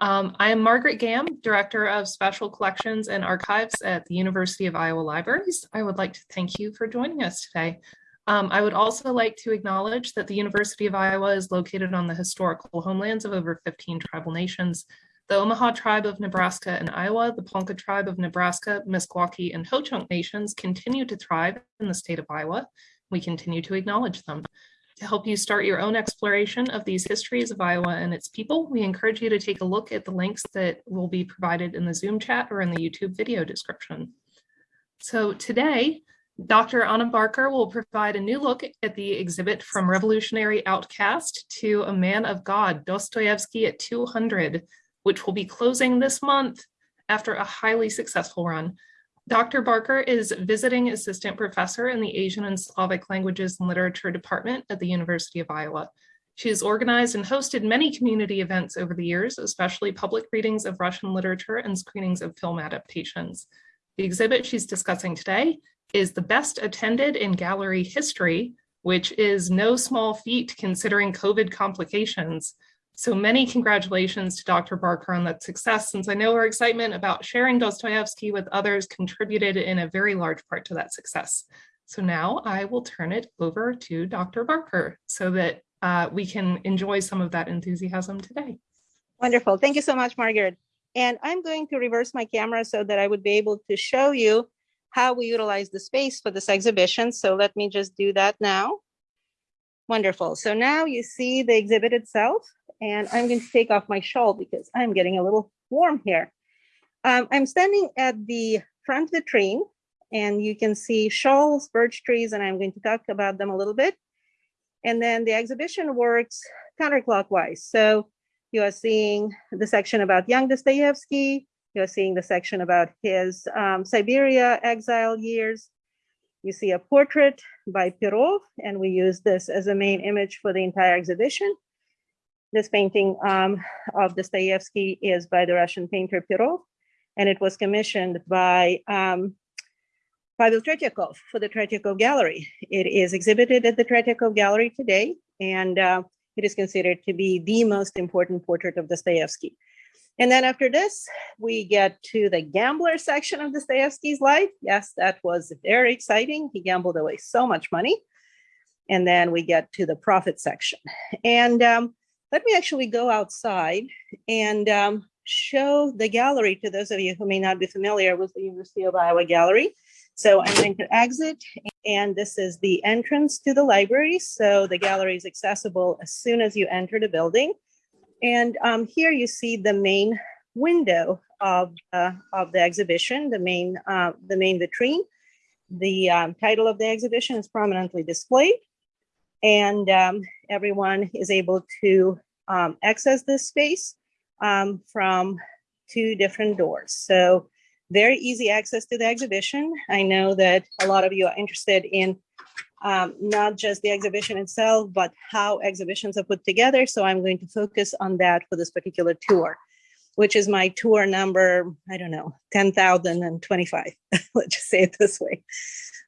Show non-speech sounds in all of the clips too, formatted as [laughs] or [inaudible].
Um, I am Margaret Gamm, Director of Special Collections and Archives at the University of Iowa Libraries. I would like to thank you for joining us today. Um, I would also like to acknowledge that the University of Iowa is located on the historical homelands of over 15 tribal nations. The Omaha tribe of Nebraska and Iowa, the Ponca tribe of Nebraska, Meskwaki, and Ho-Chunk nations continue to thrive in the state of Iowa. We continue to acknowledge them. To help you start your own exploration of these histories of Iowa and its people, we encourage you to take a look at the links that will be provided in the Zoom chat or in the YouTube video description. So today, Dr. Anna Barker will provide a new look at the exhibit From Revolutionary Outcast to a Man of God, Dostoevsky at 200, which will be closing this month after a highly successful run. Dr. Barker is visiting assistant professor in the Asian and Slavic Languages and Literature Department at the University of Iowa. She has organized and hosted many community events over the years, especially public readings of Russian literature and screenings of film adaptations. The exhibit she's discussing today is the best attended in gallery history, which is no small feat considering COVID complications. So many congratulations to Dr. Barker on that success, since I know her excitement about sharing Dostoevsky with others contributed in a very large part to that success. So now I will turn it over to Dr. Barker so that uh, we can enjoy some of that enthusiasm today. Wonderful. Thank you so much, Margaret. And I'm going to reverse my camera so that I would be able to show you how we utilize the space for this exhibition. So let me just do that now. Wonderful. So now you see the exhibit itself and I'm going to take off my shawl because I'm getting a little warm here. Um, I'm standing at the front of the train and you can see shawls, birch trees, and I'm going to talk about them a little bit. And then the exhibition works counterclockwise. So you are seeing the section about young Dostoevsky, you're seeing the section about his um, Siberia exile years. You see a portrait by Perov, and we use this as a main image for the entire exhibition. This painting um, of Dostoevsky is by the Russian painter Perov, and it was commissioned by um, Pavel Tretyakov for the Tretyakov Gallery. It is exhibited at the Tretyakov Gallery today, and uh, it is considered to be the most important portrait of Dostoevsky. And then after this, we get to the gambler section of Dostoevsky's life. Yes, that was very exciting. He gambled away so much money. And then we get to the prophet section. And um, let me actually go outside and um, show the gallery to those of you who may not be familiar with the University of Iowa Gallery. So I'm going to exit and this is the entrance to the library. So the gallery is accessible as soon as you enter the building. And um, here you see the main window of, uh, of the exhibition, the main, uh, the main vitrine. The um, title of the exhibition is prominently displayed and um, everyone is able to um, access this space um, from two different doors. So very easy access to the exhibition. I know that a lot of you are interested in um, not just the exhibition itself, but how exhibitions are put together. So I'm going to focus on that for this particular tour, which is my tour number, I don't know, 10,025, [laughs] let's just say it this way.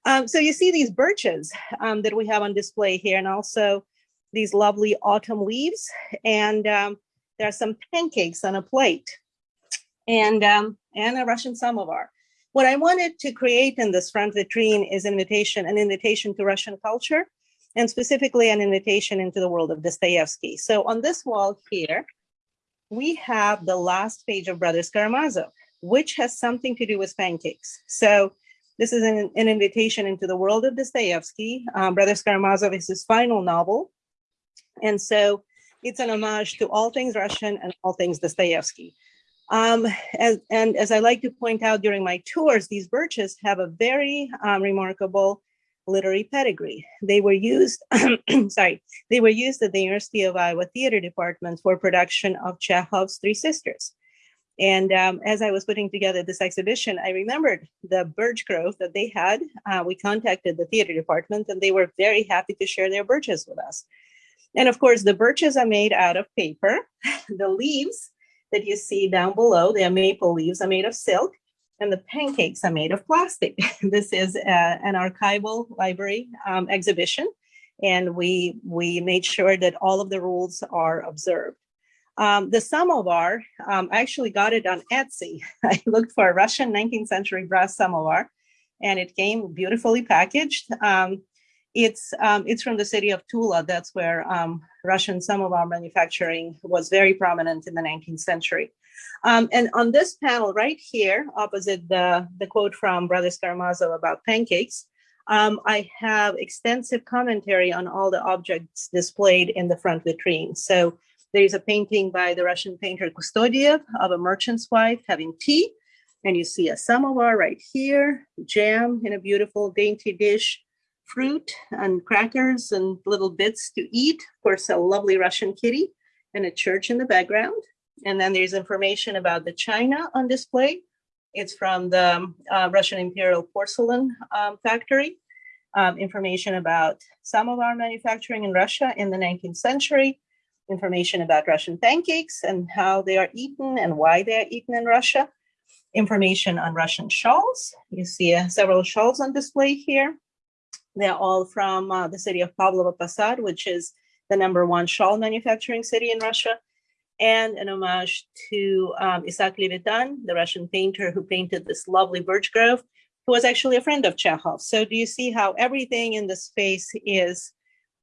Um, so you see these birches um, that we have on display here and also these lovely autumn leaves. And um, there are some pancakes on a plate and, um, and a Russian samovar. What I wanted to create in this front vitrine is an invitation, an invitation to Russian culture, and specifically an invitation into the world of Dostoevsky. So on this wall here, we have the last page of Brothers Karamazov, which has something to do with pancakes. So this is an, an invitation into the world of Dostoevsky. Um, Brothers Karamazov is his final novel. And so it's an homage to all things Russian and all things Dostoevsky. Um, as, and as I like to point out during my tours, these birches have a very um, remarkable literary pedigree. They were used, [clears throat] sorry, they were used at the University of Iowa Theater Department for production of Chekhov's Three Sisters. And um, as I was putting together this exhibition, I remembered the birch grove that they had. Uh, we contacted the theater department and they were very happy to share their birches with us. And of course, the birches are made out of paper. [laughs] the leaves that you see down below, the maple leaves are made of silk and the pancakes are made of plastic. [laughs] this is uh, an archival library um, exhibition and we, we made sure that all of the rules are observed. Um, the samovar, um, I actually got it on Etsy. [laughs] I looked for a Russian 19th century brass samovar and it came beautifully packaged. Um, it's, um, it's from the city of Tula. That's where um, Russian samovar manufacturing was very prominent in the 19th century. Um, and on this panel right here, opposite the, the quote from Brothers Karamazov about pancakes, um, I have extensive commentary on all the objects displayed in the front vitrine. So there is a painting by the Russian painter Kustodiev of a merchant's wife having tea. And you see a samovar right here, jam in a beautiful dainty dish, fruit and crackers and little bits to eat. Of course, a lovely Russian kitty and a church in the background. And then there's information about the china on display. It's from the uh, Russian Imperial Porcelain um, Factory. Um, information about samovar manufacturing in Russia in the 19th century, information about Russian pancakes and how they are eaten and why they are eaten in Russia, information on Russian shawls. You see uh, several shawls on display here. They're all from uh, the city of Pavlovo Posad, which is the number one shawl manufacturing city in Russia, and an homage to um, Isaac Levitan, the Russian painter who painted this lovely birch grove, who was actually a friend of Chekhov. So do you see how everything in the space is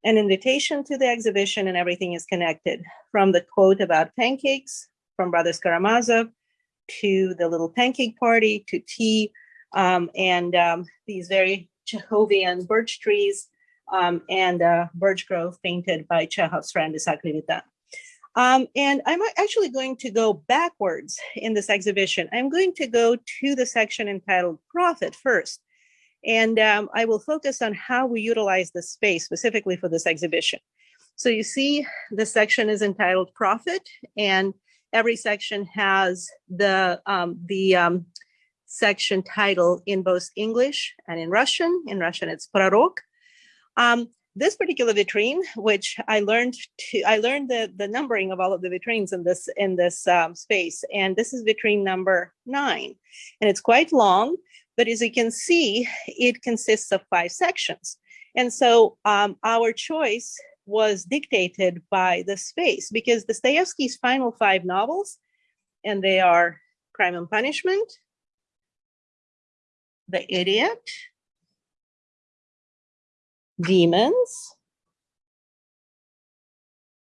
an invitation to the exhibition and everything is connected from the quote about pancakes from Brothers Karamazov to the little pancake party to tea um, and um, these very Chekhovian birch trees um, and uh, birch grove painted by Chekhov's friend Isaac Levitan. Um, and I'm actually going to go backwards in this exhibition. I'm going to go to the section entitled Prophet first. And um, I will focus on how we utilize the space specifically for this exhibition. So you see the section is entitled Prophet and every section has the, um, the um, section title in both English and in Russian. In Russian, it's Prorok. Um, this particular vitrine, which I learned to, I learned the, the numbering of all of the vitrines in this in this um, space, and this is vitrine number nine, and it's quite long. But as you can see, it consists of five sections, and so um, our choice was dictated by the space because Dostoevsky's final five novels, and they are Crime and Punishment, The Idiot, demons,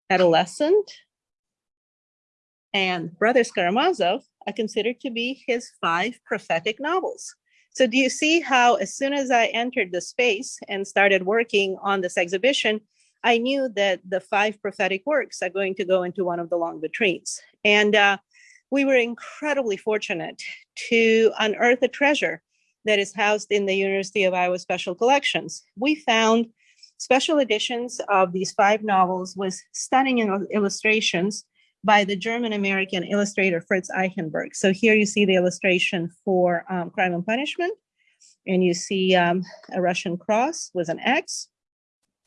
adolescent, and Brothers Karamazov are considered to be his five prophetic novels. So do you see how as soon as I entered the space and started working on this exhibition, I knew that the five prophetic works are going to go into one of the long vitrines. And uh, we were incredibly fortunate to unearth a treasure that is housed in the University of Iowa Special Collections. We found special editions of these five novels with stunning illustrations by the German-American illustrator Fritz Eichenberg. So here you see the illustration for um, Crime and Punishment, and you see um, a Russian cross with an X,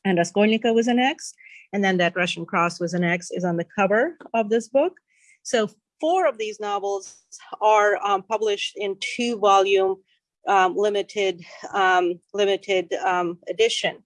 and Raskolnikov with an X, and then that Russian cross with an X is on the cover of this book. So four of these novels are um, published in two volume um, limited um, limited um, edition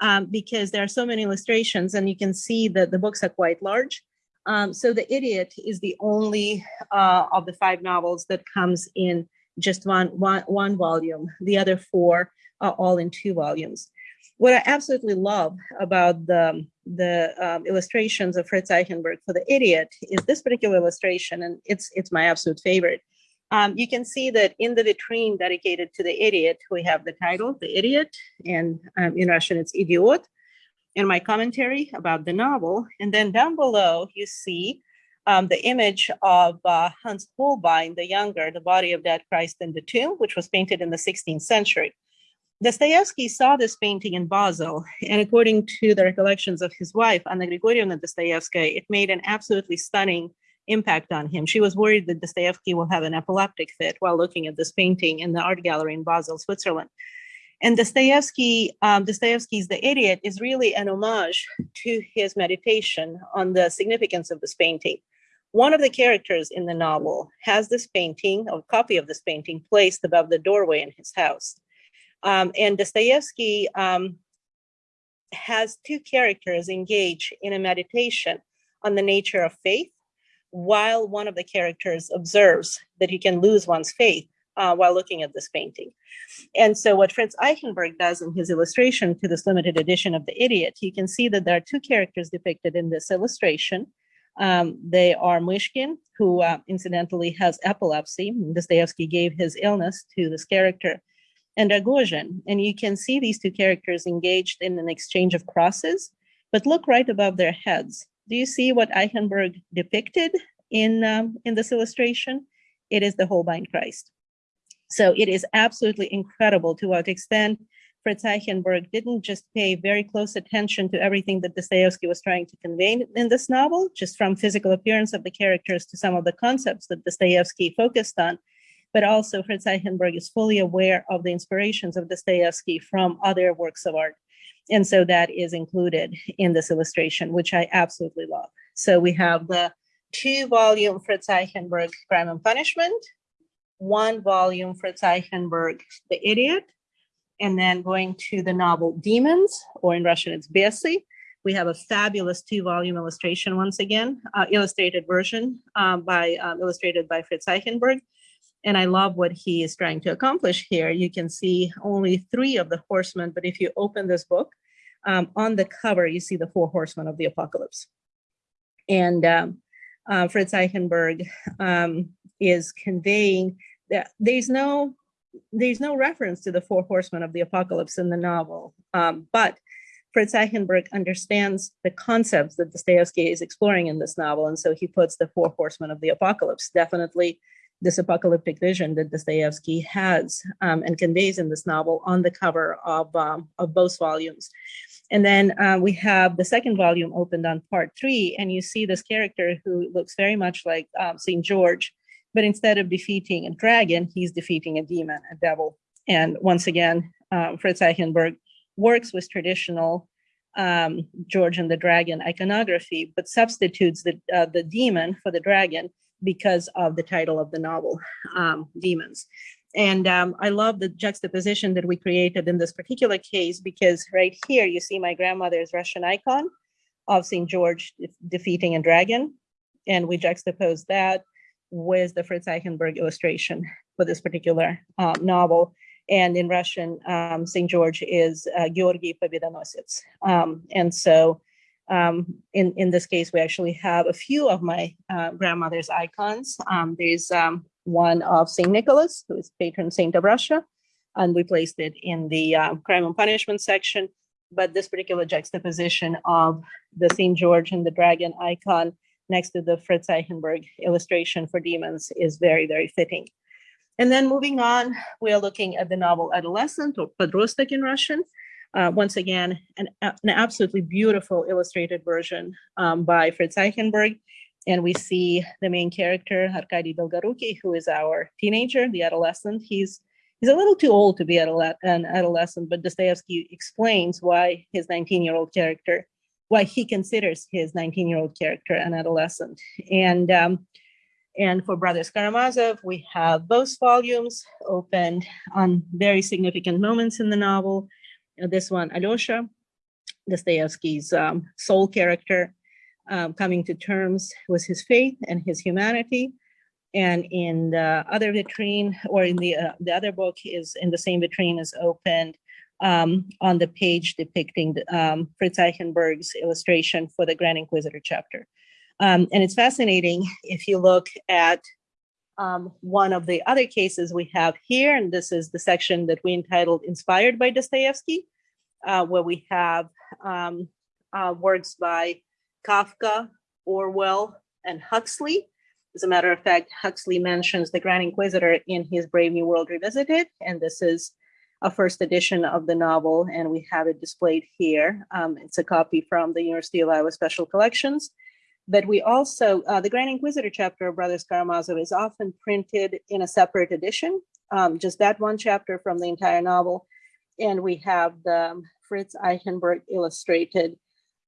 um, because there are so many illustrations and you can see that the books are quite large. Um, so The Idiot is the only uh, of the five novels that comes in just one, one, one volume. The other four are all in two volumes. What I absolutely love about the, the um, illustrations of Fritz Eichenberg for The Idiot is this particular illustration, and it's, it's my absolute favorite. Um, you can see that in the vitrine dedicated to the idiot, we have the title, The Idiot, and um, in Russian it's Idiot, and my commentary about the novel. And then down below, you see um, the image of uh, Hans Holbein, the younger, The Body of Dead Christ in the Tomb, which was painted in the 16th century. Dostoevsky saw this painting in Basel, and according to the recollections of his wife, Anna Grigorievna Dostoevsky, it made an absolutely stunning impact on him. She was worried that Dostoevsky will have an epileptic fit while looking at this painting in the art gallery in Basel, Switzerland. And Dostoevsky, um, Dostoevsky's The Idiot is really an homage to his meditation on the significance of this painting. One of the characters in the novel has this painting, a copy of this painting, placed above the doorway in his house. Um, and Dostoevsky um, has two characters engage in a meditation on the nature of faith while one of the characters observes that you can lose one's faith uh, while looking at this painting. And so what Fritz Eichenberg does in his illustration to this limited edition of The Idiot, you can see that there are two characters depicted in this illustration. Um, they are Myshkin, who uh, incidentally has epilepsy. Dostoevsky gave his illness to this character, and Rogozhin. And you can see these two characters engaged in an exchange of crosses, but look right above their heads. Do you see what Eichenberg depicted in, um, in this illustration? It is the Holbein Christ. So it is absolutely incredible to what extent Fritz Eichenberg didn't just pay very close attention to everything that Dostoevsky was trying to convey in this novel, just from physical appearance of the characters to some of the concepts that Dostoevsky focused on, but also Fritz Eichenberg is fully aware of the inspirations of Dostoevsky from other works of art. And so that is included in this illustration, which I absolutely love. So we have the two volume Fritz Eichenberg Crime and Punishment, one volume Fritz Eichenberg The Idiot, and then going to the novel Demons, or in Russian it's Besi. We have a fabulous two volume illustration once again, uh, illustrated version um, by um, illustrated by Fritz Eichenberg. And I love what he is trying to accomplish here. You can see only three of the horsemen, but if you open this book, um, on the cover, you see the four horsemen of the apocalypse. And um, uh, Fritz Eichenberg um, is conveying there's no there's no reference to the four horsemen of the apocalypse in the novel, um, but Fritz Eichenberg understands the concepts that Dostoevsky is exploring in this novel, and so he puts the four horsemen of the apocalypse, definitely this apocalyptic vision that Dostoevsky has um, and conveys in this novel on the cover of, um, of both volumes. And then uh, we have the second volume opened on part three, and you see this character who looks very much like um, St. George, but instead of defeating a dragon, he's defeating a demon, a devil. And once again, um, Fritz Eichenberg works with traditional um, George and the Dragon iconography, but substitutes the, uh, the demon for the dragon because of the title of the novel, um, Demons. And um, I love the juxtaposition that we created in this particular case because right here you see my grandmother's Russian icon of St. George defeating a dragon. And we juxtapose that with the Fritz Eichenberg illustration for this particular uh, novel. And in Russian, um, St. George is uh, Pobedonosets. Um, and so um, in, in this case, we actually have a few of my uh, grandmother's icons. Um, there's one of St. Nicholas, who is patron saint of Russia, and we placed it in the uh, crime and punishment section. But this particular juxtaposition of the St. George and the dragon icon next to the Fritz Eichenberg illustration for demons is very, very fitting. And then moving on, we are looking at the novel Adolescent or Podrostok in Russian. Uh, once again, an, an, absolutely beautiful illustrated version um, by Fritz Eichenberg. And we see the main character, Arkady Dolgoruki, who is our teenager, the adolescent. He's he's a little too old to be an adolescent, but Dostoevsky explains why his 19-year-old character why he considers his 19-year-old character an adolescent. And um, and for Brothers Karamazov, we have both volumes opened on very significant moments in the novel. Uh, this one, Alyosha, Dostoevsky's um, sole character, um, coming to terms with his faith and his humanity. And in the other vitrine, or in the uh, the other book, is in the same vitrine is opened um, on the page depicting um, Fritz Eichenberg's illustration for the Grand Inquisitor chapter. Um, and it's fascinating if you look at um, one of the other cases we have here, and this is the section that we entitled Inspired by Dostoevsky, uh, where we have um, uh, works by Kafka, Orwell, and Huxley. As a matter of fact, Huxley mentions the Grand Inquisitor in his Brave New World Revisited, and this is a first edition of the novel, and we have it displayed here. Um, it's a copy from the University of Iowa Special Collections. But we also, uh, the Grand Inquisitor chapter of Brothers Karamazov is often printed in a separate edition, um, just that one chapter from the entire novel. And we have the Fritz Eichenberg illustrated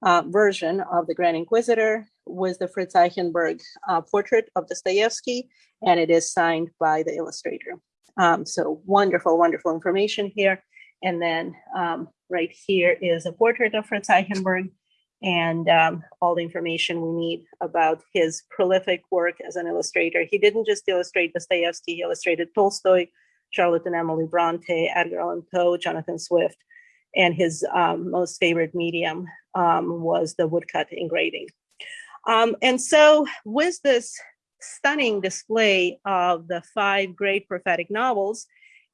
uh, version of the Grand Inquisitor with the Fritz Eichenberg uh, portrait of Dostoevsky, and it is signed by the illustrator. Um, so wonderful, wonderful information here. And then um, right here is a portrait of Fritz Eichenberg and um, all the information we need about his prolific work as an illustrator. He didn't just illustrate Dostoevsky, he illustrated Tolstoy, Charlotte and Emily Bronte, Edgar Allan Poe, Jonathan Swift, and his um, most favorite medium um, was the woodcut engraving. Um, and so with this stunning display of the five great prophetic novels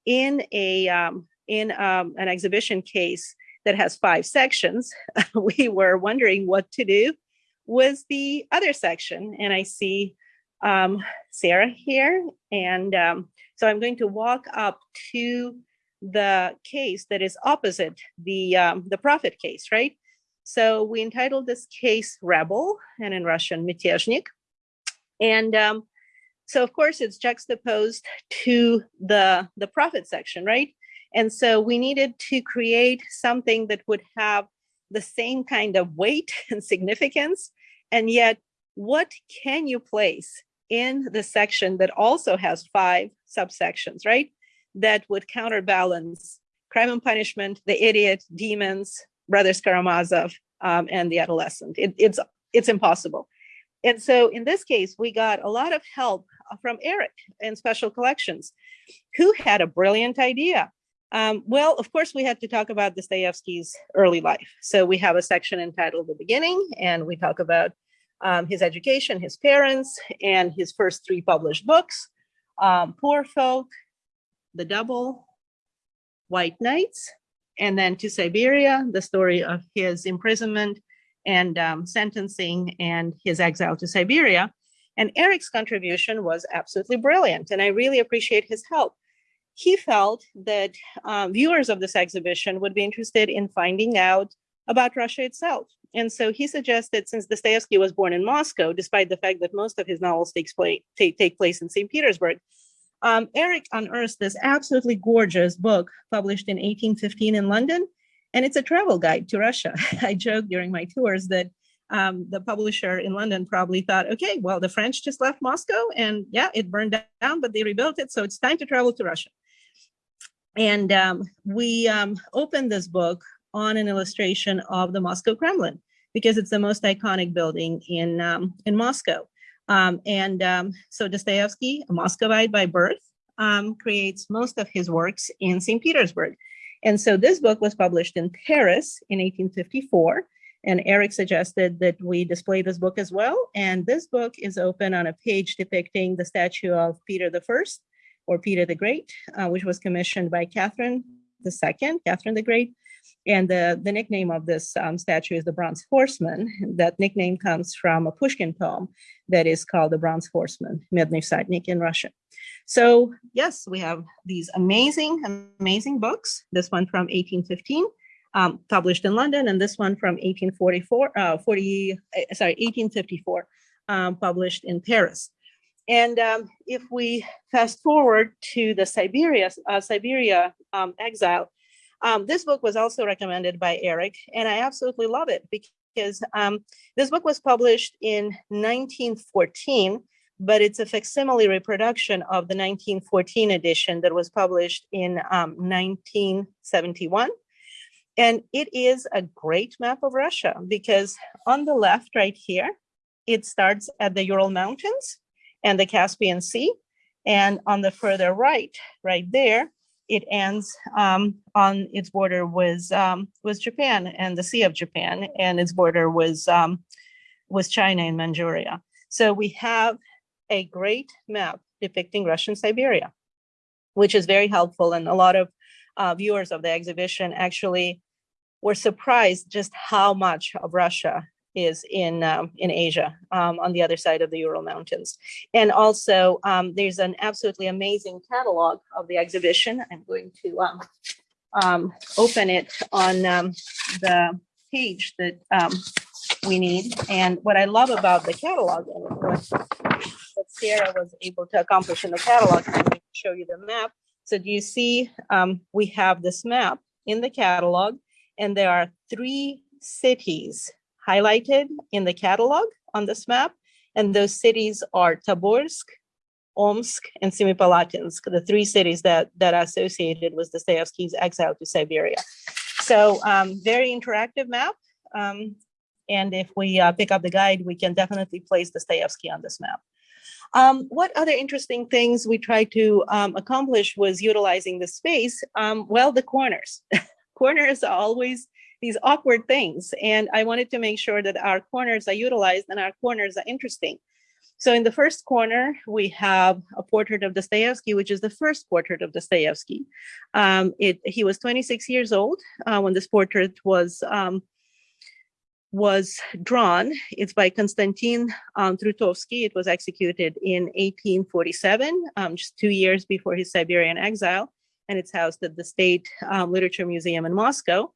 in a um, in um, an exhibition case that has five sections. [laughs] we were wondering what to do with the other section, and I see um, Sarah here, and um, so I'm going to walk up to the case that is opposite the um, the prophet case, right? So we entitled this case "Rebel," and in Russian "Mityezhnik." And um, so of course it's juxtaposed to the, the prophet section, right? And so we needed to create something that would have the same kind of weight [laughs] and significance. And yet, what can you place in the section that also has five subsections, right? That would counterbalance crime and punishment, the idiot, demons, Brothers Karamazov, um, and the adolescent. It, it's, it's impossible. And so in this case, we got a lot of help from Eric in Special Collections, who had a brilliant idea. Um, well, of course, we had to talk about Dostoevsky's early life. So we have a section entitled The Beginning, and we talk about um, his education, his parents, and his first three published books, um, Poor Folk, The Double, White Nights, and then to Siberia, the story of his imprisonment and um, sentencing and his exile to Siberia. And Eric's contribution was absolutely brilliant, and I really appreciate his help. He felt that um, viewers of this exhibition would be interested in finding out about Russia itself. And so he suggested, since Dostoevsky was born in Moscow, despite the fact that most of his novels takes place, take, take place in St. Petersburg, um, Eric unearthed this absolutely gorgeous book published in 1815 in London, and it's a travel guide to Russia. [laughs] I joke during my tours that um, the publisher in London probably thought, okay, well, the French just left Moscow and yeah, it burned down, but they rebuilt it. So it's time to travel to Russia. And um, we um, opened this book on an illustration of the Moscow Kremlin because it's the most iconic building in, um, in Moscow. Um, and um, so Dostoevsky, a Muscovite by birth, creates most of his works in St. Petersburg. And so this book was published in Paris in 1854. And Eric suggested that we display this book as well. And this book is open on a page depicting the statue of Peter I or Peter the Great, uh, which was commissioned by Catherine II, Catherine the Great. And the, the nickname of this um, statue is the Bronze Horseman. That nickname comes from a Pushkin poem that is called the Bronze Horseman, Medny Sadnik in Russian. So yes, we have these amazing, amazing books. This one from 1815, um, published in London, and this one from 1844, uh, 40, uh, sorry, 1854, um, published in Paris. And um, if we fast forward to the Siberia, uh, Siberia um, exile, um, this book was also recommended by Eric, and I absolutely love it because um, this book was published in 1914, but it's a facsimile reproduction of the 1914 edition that was published in um, 1971. And it is a great map of Russia because on the left right here, it starts at the Ural Mountains and the Caspian Sea. And on the further right, right there, it ends um, on its border with um, with Japan and the Sea of Japan, and its border was um, was China and Manchuria. So we have a great map depicting Russian Siberia, which is very helpful. And a lot of uh, viewers of the exhibition actually were surprised just how much of Russia is in um, in Asia um, on the other side of the Ural Mountains. And also um, there's an absolutely amazing catalog of the exhibition. I'm going to um, um, open it on um, the page that we need. And what I love about the catalog what Sarah was able to accomplish in the catalog, I'm going to show you the map. So do you see we have this map in the catalog and there are three cities highlighted in the catalog on this map. And those cities are Tobolsk, Omsk, and Semipalatinsk, the three cities that, that are associated with Dostoevsky's exile to Siberia. So um, very interactive map. Um, And if we uh, pick up the guide, we can definitely place Dostoevsky on this map. Um, what other interesting things we tried to um, accomplish was utilizing the space? Um, well, the corners. [laughs] corners are always these awkward things. And I wanted to make sure that our corners are utilized and our corners are interesting. So in the first corner, we have a portrait of Dostoevsky, which is the first portrait of Dostoevsky. Um, it, he was 26 years old uh, when this portrait was um, was drawn. It's by Konstantin um, Trutovsky. It was executed in 1847, um, just two years before his Siberian exile, and it's housed at the State um, Literature Museum in Moscow.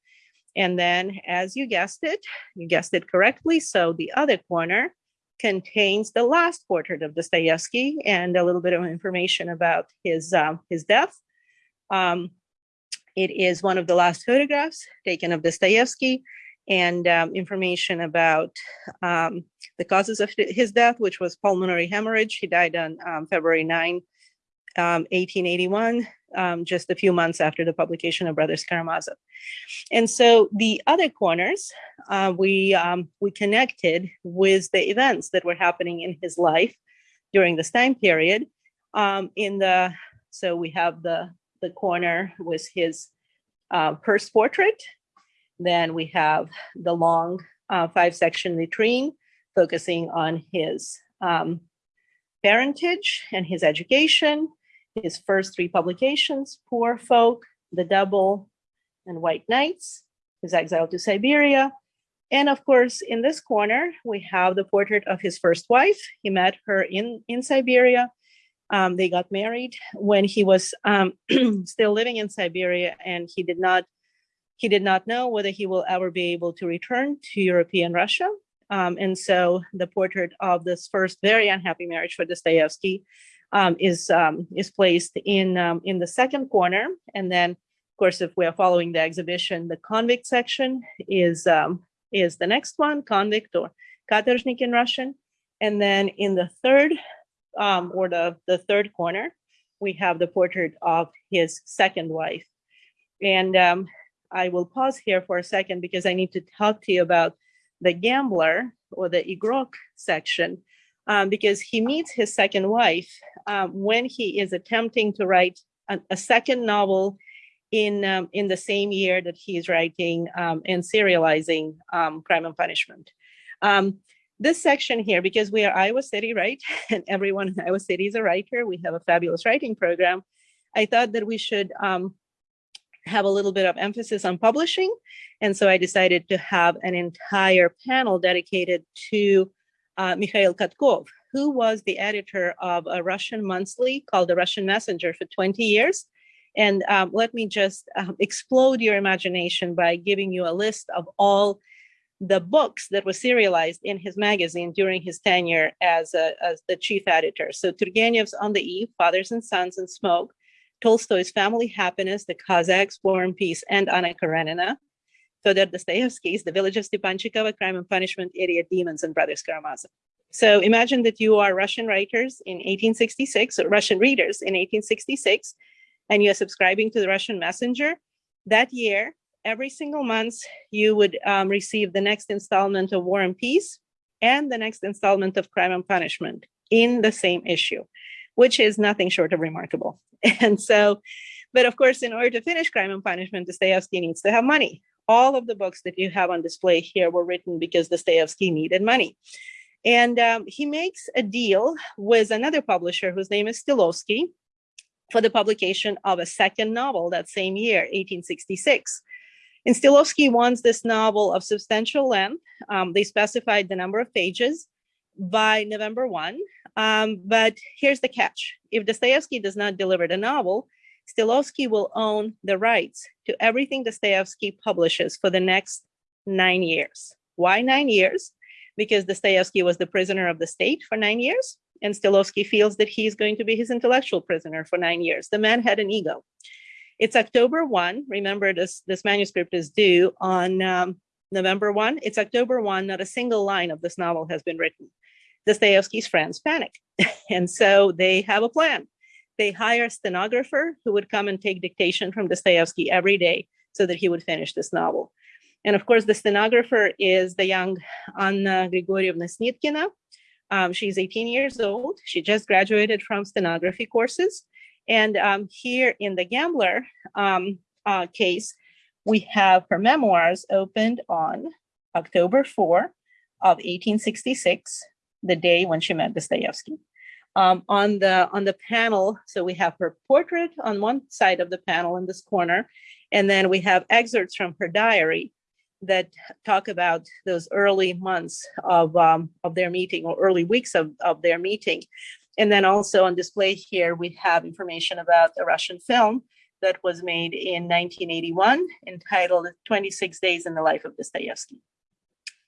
And then, as you guessed it, you guessed it correctly. So the other corner contains the last portrait of Dostoevsky and a little bit of information about his um, his death. Um, it is one of the last photographs taken of Dostoevsky and um, information about um, the causes of his death, which was pulmonary hemorrhage. He died on um, February 9, 1881, um, um, just a few months after the publication of Brothers Karamazov. And so the other corners, uh, we, um, we connected with the events that were happening in his life during this time period. in the, so we have the, the corner with his uh, first portrait, then we have the long uh, five section vitrine focusing on his um, parentage and his education, his first three publications, Poor Folk, The Double, and White Nights, his exile to Siberia. And of course, in this corner, we have the portrait of his first wife. He met her in, in Siberia. Um, they got married when he was um, [clears throat] still living in Siberia and he did not he did not know whether he will ever be able to return to European Russia. Um, and so the portrait of this first very unhappy marriage for Dostoevsky um, is, um, is placed in, um, in the second corner. And then, of course, if we are following the exhibition, the convict section is, um, is the next one, convict or katorzhnik in Russian. And then in the third um, or the, the third corner, we have the portrait of his second wife. And um, I will pause here for a second because I need to talk to you about the gambler or the igrok section um, because he meets his second wife um, when he is attempting to write a, a second novel in um, in the same year that he's writing um, and serializing um, Crime and Punishment. Um, this section here, because we are Iowa City, right? [laughs] And everyone in Iowa City is a writer. We have a fabulous writing program. I thought that we should um, have a little bit of emphasis on publishing. And so I decided to have an entire panel dedicated to uh, Mikhail Katkov, who was the editor of a Russian monthly called The Russian Messenger for 20 years. And um, let me just um, explode your imagination by giving you a list of all the books that were serialized in his magazine during his tenure as, a, as the chief editor. So Turgenev's On the Eve, Fathers and Sons and Smoke, Tolstoy's Family Happiness, The Cossacks, War and Peace, and Anna Karenina. Fyodor Dostoevsky's The Village of Stepanchikova, Crime and Punishment, Idiot Demons, and Brothers Karamazov. So imagine that you are Russian writers in 1866, or Russian readers in 1866, and you're subscribing to the Russian Messenger. That year, every single month, you would um, receive the next installment of War and Peace and the next installment of Crime and Punishment in the same issue which is nothing short of remarkable. [laughs] And so, but of course, in order to finish Crime and Punishment, Dostoevsky needs to have money. All of the books that you have on display here were written because Dostoevsky needed money. And um, he makes a deal with another publisher whose name is Stellovsky for the publication of a second novel that same year, 1866. And Stellovsky wants this novel of substantial length. Um, they specified the number of pages by November 1. Um, but here's the catch. If Dostoevsky does not deliver the novel, Stellovsky will own the rights to everything Dostoevsky publishes for the next nine years. Why nine years? Because Dostoevsky was the prisoner of the state for nine years, and Stellovsky feels that he's going to be his intellectual prisoner for nine years. The man had an ego. It's October 1. Remember, this, this manuscript is due on um, November 1. It's October 1. Not a single line of this novel has been written. Dostoevsky's friends panic. [laughs] and so they have a plan. They hire a stenographer who would come and take dictation from Dostoevsky every day so that he would finish this novel. And of course, the stenographer is the young Anna Grigorievna Snitkina. Um, she's 18 years old. She just graduated from stenography courses. And um, here in the Gambler um, uh, case, we have her memoirs opened on October 4 of 1866, the day when she met Dostoevsky. Um, on the on the panel, so we have her portrait on one side of the panel in this corner, and then we have excerpts from her diary that talk about those early months of um, of their meeting or early weeks of, of their meeting. And then also on display here, we have information about a Russian film that was made in 1981 entitled 26 Days in the Life of Dostoevsky.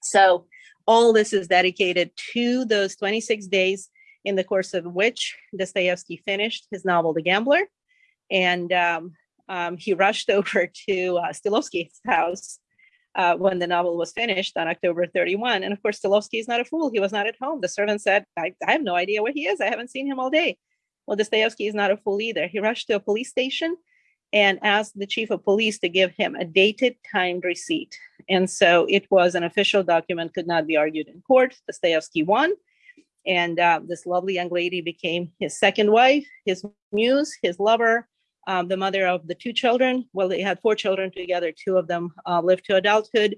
So all this is dedicated to those 26 days in the course of which Dostoevsky finished his novel, The Gambler. And um, um, he rushed [laughs] over to uh, Stellovsky's house uh, when the novel was finished on October 31. And of course, Stellovsky is not a fool. He was not at home. The servant said, I, I have no idea where he is. I haven't seen him all day. Well, Dostoevsky is not a fool either. He rushed to a police station and asked the chief of police to give him a dated timed receipt. And so it was an official document, could not be argued in court. Dostoevsky won. And uh, this lovely young lady became his second wife, his muse, his lover, um, the mother of the two children. Well, they had four children together. Two of them uh, lived to adulthood,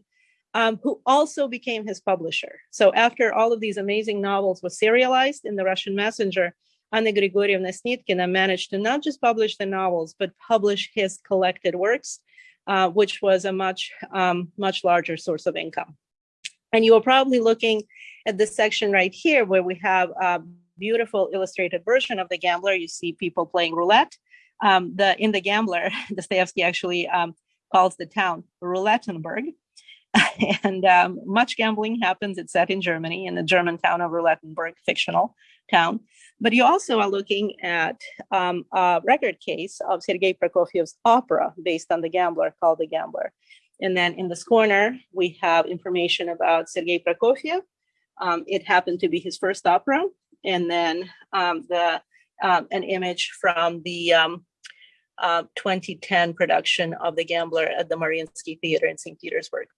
um, who also became his publisher. So after all of these amazing novels were serialized in the Russian Messenger, Anna Grigorievna Snitkina managed to not just publish the novels, but publish his collected works, uh, which was a much, um, much larger source of income. And you are probably looking at this section right here where we have a beautiful illustrated version of The Gambler. You see people playing roulette um, the in the Gambler, [laughs] Dostoevsky actually um, calls the town Roulettenburg. [laughs] and um, much gambling happens. It's set in Germany, in the German town of Roulettenburg, fictional town. But you also are looking at um, a record case of Sergei Prokofiev's opera based on The Gambler called The Gambler. And then in this corner, we have information about Sergei Prokofiev. Um, it happened to be his first opera. And then um, the um, an image from the um, uh, 2010 production of The Gambler at the Mariinsky Theater in St. Petersburg.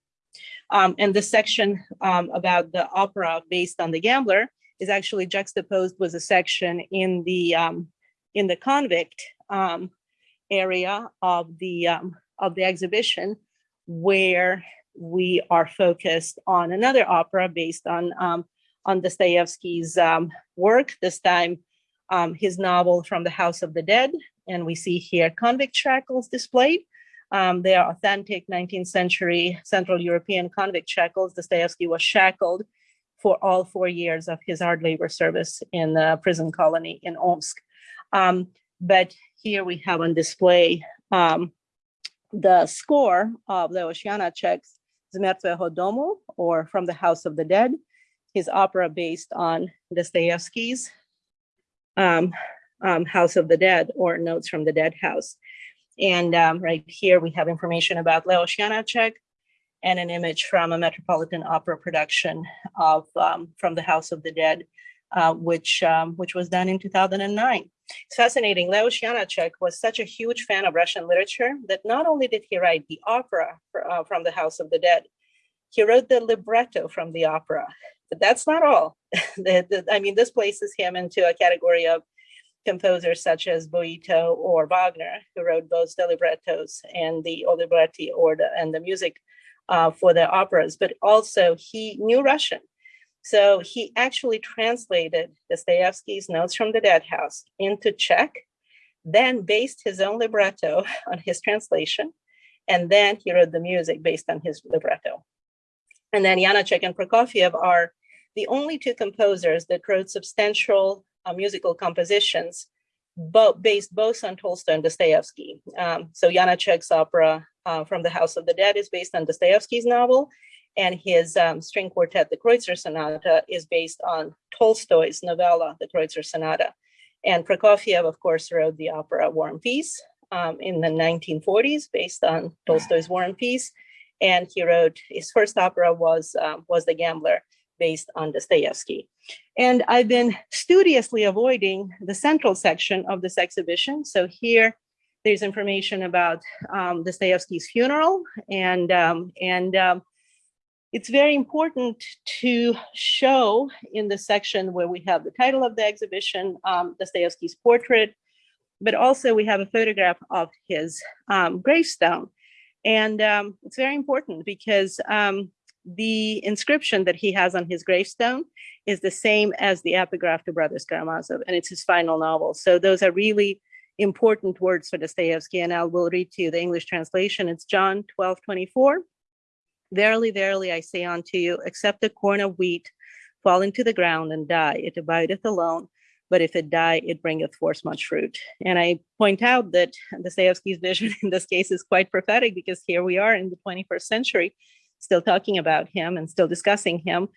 Um, and the section um, about the opera based on The Gambler is actually juxtaposed with a section in the um, in the convict um, area of the of the exhibition where we are focused on another opera based on on Dostoevsky's work, this time um, his novel From the House of the Dead. And we see here convict shackles displayed. Um, they are authentic 19th century Central European convict shackles. Dostoevsky was shackled for all four years of his hard labor service in the prison colony in Omsk. Um, but here we have on display um, the score of Leos Janacek's Zmertveho Domu, or From the House of the Dead, his opera based on Dostoevsky's um, um, House of the Dead or Notes from the Dead House. And um, right here we have information about Leos Janacek and an image from a Metropolitan Opera production of um, From the House of the Dead, uh, which, um, which was done in 2009. It's fascinating. Leos Janacek was such a huge fan of Russian literature that not only did he write the opera for, uh, from the House of the Dead, he wrote the libretto from the opera. But that's not all. [laughs] the, the, I mean, this places him into a category of composers such as Boito or Wagner, who wrote both the librettos and the or the, and the music uh, for the operas, but also he knew Russian. So he actually translated Dostoevsky's Notes from the Dead House into Czech, then based his own libretto [laughs] on his translation, and then he wrote the music based on his libretto. And then Janacek and Prokofiev are the only two composers that wrote substantial uh, musical compositions, both based both on Tolstoy and Dostoevsky. Um, so Janacek's opera uh, from the House of the Dead is based on Dostoevsky's novel, and his um, string quartet, the Kreutzer Sonata, is based on Tolstoy's novella, the Kreutzer Sonata. And Prokofiev, of course, wrote the opera War and Peace um, in the 1940s based on Tolstoy's War and Peace and he wrote his first opera was um, was The Gambler, based on Dostoevsky. And I've been studiously avoiding the central section of this exhibition. So here There's information about um, Dostoevsky's funeral, and um, and um, it's very important to show in the section where we have the title of the exhibition, um, Dostoevsky's portrait, but also we have a photograph of his um, gravestone. And um, it's very important because the inscription that he has on his gravestone is the same as the epigraph to Brothers Karamazov, and it's his final novel. So those are really important words for Dostoevsky, and I will read to you the English translation. It's John 12, 24. Verily, verily, I say unto you, except a corn of wheat fall into the ground and die, it abideth alone. But if it die, it bringeth forth much fruit. And I point out that Dostoevsky's vision [laughs] in this case is quite prophetic because here we are in the 21st century, still talking about him and still discussing him.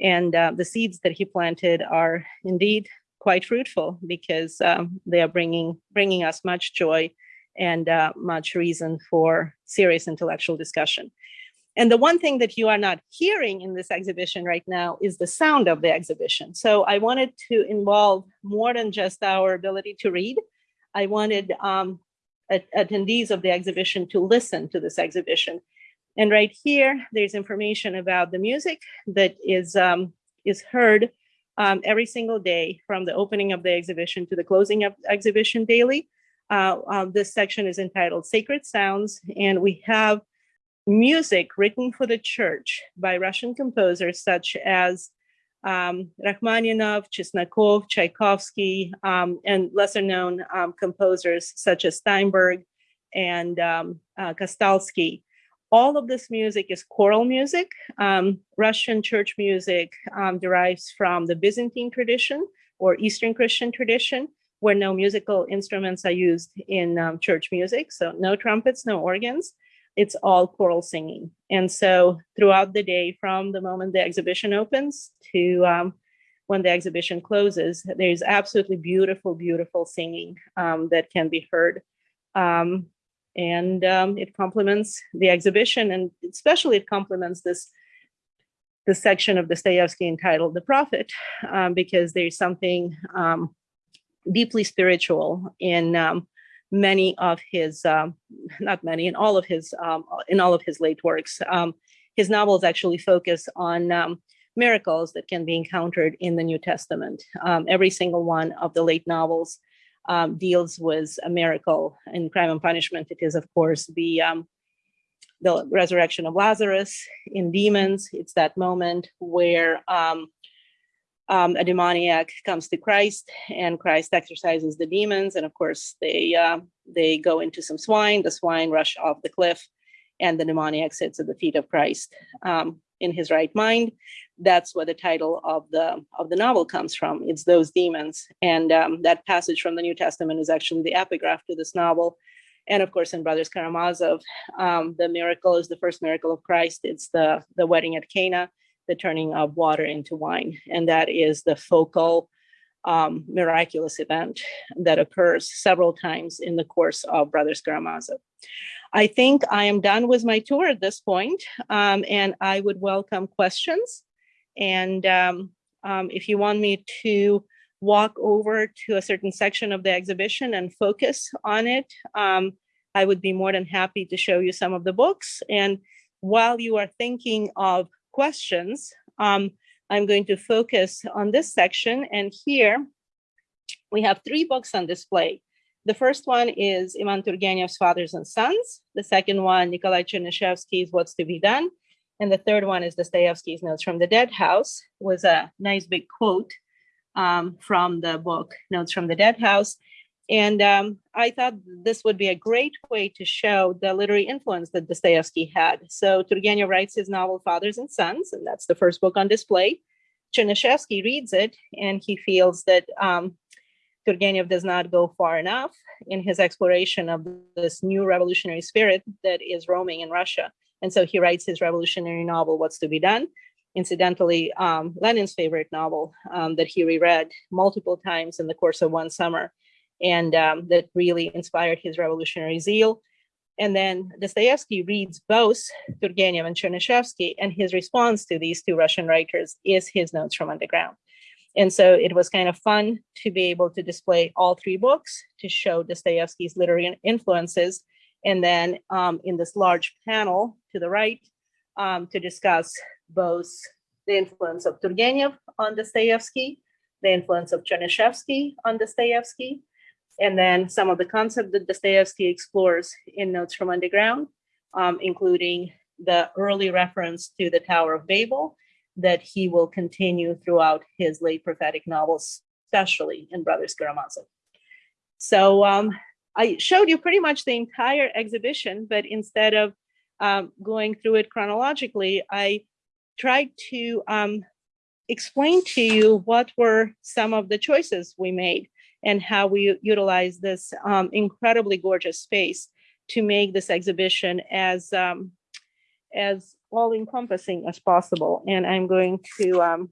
And uh, the seeds that he planted are indeed quite fruitful because um, they are bringing bringing us much joy and uh, much reason for serious intellectual discussion. And the one thing that you are not hearing in this exhibition right now is the sound of the exhibition. So I wanted to involve more than just our ability to read. I wanted um, attendees of the exhibition to listen to this exhibition. And right here, there's information about the music that is, um, is heard um, every single day from the opening of the exhibition to the closing of exhibition daily. Uh, uh, this section is entitled Sacred Sounds, and we have music written for the church by Russian composers such as um, Rachmaninoff, Chesnokov, Tchaikovsky, um, and lesser known um, composers such as Steinberg and um, uh, Kastalsky. All of this music is choral music. Um, Russian church music um, derives from the Byzantine tradition or Eastern Christian tradition, where no musical instruments are used in church music. So no trumpets, no organs it's all choral singing. And so throughout the day, from the moment the exhibition opens to um, when the exhibition closes, there's absolutely beautiful, beautiful singing um, that can be heard. Um, and um, it complements the exhibition, and especially it complements this the section of Dostoevsky entitled "The Prophet," um, because there's something um, deeply spiritual in many of his, um, not many, in all of his, um, in all of his late works. Um, his novels actually focus on um, miracles that can be encountered in the New Testament. Um, every single one of the late novels um, deals with a miracle. In Crime and Punishment, it is, of course, the the resurrection of Lazarus. In Demons, it's that moment where um, um, a demoniac comes to Christ and Christ exorcises the demons. And of course, they uh, they go into some swine. The swine rush off the cliff, and the demoniac sits at the feet of Christ um, in his right mind. That's where the title of the of the novel comes from. It's those demons, and um, that passage from the New Testament is actually the epigraph to this novel. And of course, in Brothers Karamazov, um, the miracle is the first miracle of Christ. It's the the wedding at Cana the turning of water into wine. And that is the focal um, miraculous event that occurs several times in the course of Brothers Karamazov. I think I am done with my tour at this point, um, and I would welcome questions. And um, um, if you want me to walk over to a certain section of the exhibition and focus on it, um, I would be more than happy to show you some of the books. And while you are thinking of questions, um, I'm going to focus on this section. And here we have three books on display. The first one is Ivan Turgenev's Fathers and Sons. The second one, Nikolai Chernyshevsky's What's to Be Done. And the third one is Dostoevsky's Notes from the Dead House, was a nice big quote um, from the book Notes from the Dead House. And um, I thought this would be a great way to show the literary influence that Dostoevsky had. So Turgenev writes his novel Fathers and Sons, and that's the first book on display. Chernyshevsky reads it, and he feels that um, Turgenev does not go far enough in his exploration of this new revolutionary spirit that is roaming in Russia. And so he writes his revolutionary novel, What's to Be Done? Incidentally, um, Lenin's favorite novel um, that he reread multiple times in the course of one summer and um, that really inspired his revolutionary zeal. And then Dostoevsky reads both Turgenev and Chernyshevsky, and his response to these two Russian writers is his notes from underground. And so it was kind of fun to be able to display all three books to show Dostoevsky's literary influences. And then um, in this large panel to the right, um, to discuss both the influence of Turgenev on Dostoevsky, the influence of Chernyshevsky on Dostoevsky, and then some of the concepts that Dostoevsky explores in Notes from Underground, um, including the early reference to the Tower of Babel that he will continue throughout his late prophetic novels, especially in Brothers Karamazov. So um, I showed you pretty much the entire exhibition, but instead of um, going through it chronologically, I tried to um, explain to you what were some of the choices we made and how we utilized this um, incredibly gorgeous space to make this exhibition as um, as all encompassing as possible. And I'm going to um,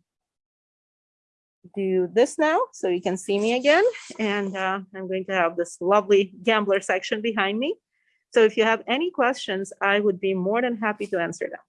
do this now so you can see me again. And uh, I'm going to have this lovely gambler section behind me. So if you have any questions, I would be more than happy to answer them.